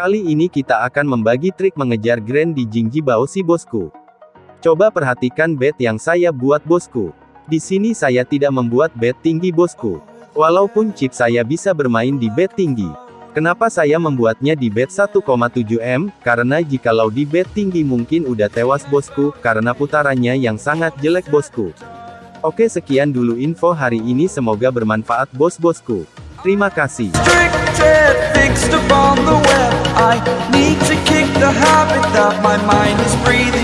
Kali ini kita akan membagi trik mengejar grand di Jingji si bosku. Coba perhatikan bet yang saya buat bosku. Di sini saya tidak membuat bet tinggi bosku. Walaupun chip saya bisa bermain di bet tinggi. Kenapa saya membuatnya di bet 1,7M? Karena jikalau di bet tinggi mungkin udah tewas bosku, karena putarannya yang sangat jelek bosku. Oke sekian dulu info hari ini semoga bermanfaat bos-bosku. Terima kasih. My mind is breathing in.